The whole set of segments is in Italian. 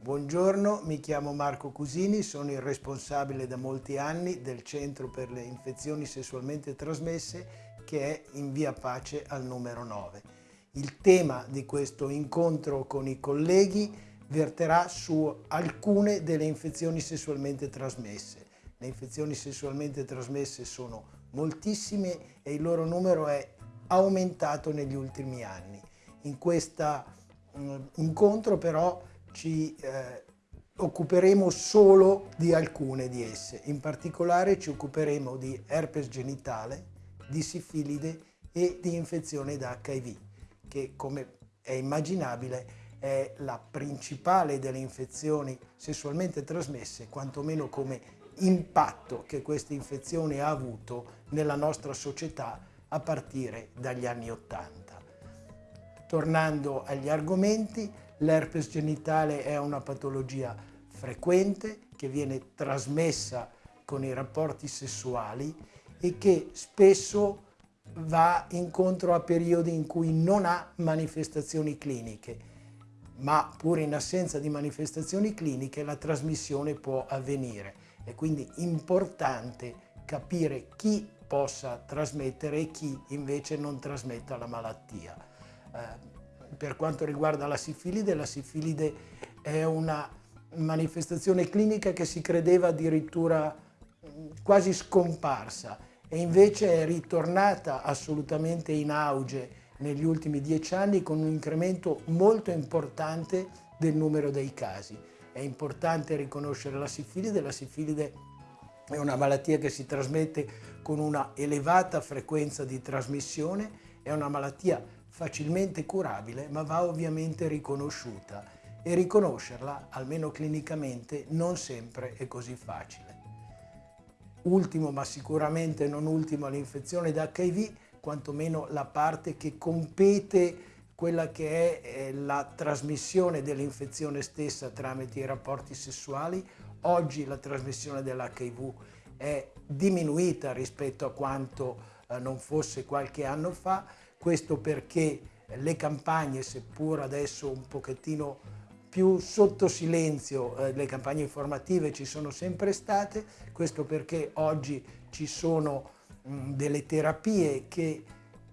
Buongiorno, mi chiamo Marco Cusini, sono il responsabile da molti anni del Centro per le infezioni sessualmente trasmesse che è in via Pace al numero 9. Il tema di questo incontro con i colleghi verterà su alcune delle infezioni sessualmente trasmesse. Le infezioni sessualmente trasmesse sono moltissime e il loro numero è aumentato negli ultimi anni. In questo mm, incontro però ci eh, occuperemo solo di alcune di esse. In particolare ci occuperemo di herpes genitale, di sifilide e di infezione da HIV, che come è immaginabile è la principale delle infezioni sessualmente trasmesse, quantomeno come impatto che questa infezione ha avuto nella nostra società a partire dagli anni Ottanta. Tornando agli argomenti, L'herpes genitale è una patologia frequente che viene trasmessa con i rapporti sessuali e che spesso va incontro a periodi in cui non ha manifestazioni cliniche, ma pur in assenza di manifestazioni cliniche la trasmissione può avvenire. È quindi importante capire chi possa trasmettere e chi invece non trasmetta la malattia. Eh, per quanto riguarda la sifilide, la sifilide è una manifestazione clinica che si credeva addirittura quasi scomparsa e invece è ritornata assolutamente in auge negli ultimi dieci anni con un incremento molto importante del numero dei casi. È importante riconoscere la sifilide, la sifilide è una malattia che si trasmette con una elevata frequenza di trasmissione, è una malattia facilmente curabile, ma va ovviamente riconosciuta e riconoscerla, almeno clinicamente, non sempre è così facile. Ultimo, ma sicuramente non ultimo, l'infezione da HIV, quantomeno la parte che compete quella che è la trasmissione dell'infezione stessa tramite i rapporti sessuali. Oggi la trasmissione dell'HIV è diminuita rispetto a quanto eh, non fosse qualche anno fa, questo perché le campagne, seppur adesso un pochettino più sotto silenzio, eh, le campagne informative ci sono sempre state, questo perché oggi ci sono mh, delle terapie che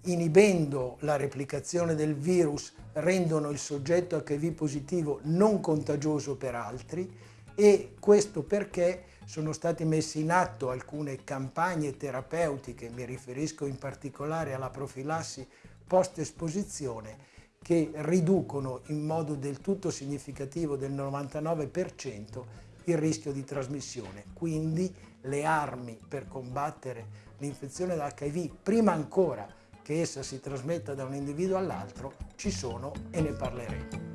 inibendo la replicazione del virus rendono il soggetto HIV positivo non contagioso per altri e questo perché sono state messe in atto alcune campagne terapeutiche, mi riferisco in particolare alla profilassi post-esposizione, che riducono in modo del tutto significativo del 99% il rischio di trasmissione. Quindi le armi per combattere l'infezione da HIV, prima ancora che essa si trasmetta da un individuo all'altro, ci sono e ne parleremo.